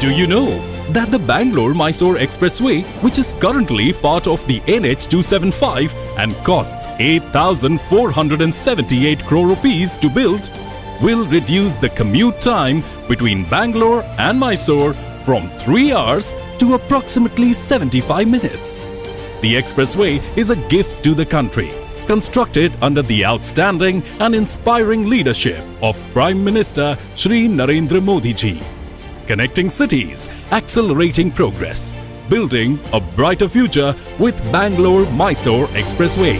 do you know that the Bangalore-Mysore Expressway, which is currently part of the NH275 and costs 8,478 crore rupees to build, will reduce the commute time between Bangalore and Mysore from 3 hours to approximately 75 minutes. The expressway is a gift to the country, constructed under the outstanding and inspiring leadership of Prime Minister Shri Narendra Modi ji. Connecting cities, accelerating progress, building a brighter future with Bangalore-Mysore Expressway.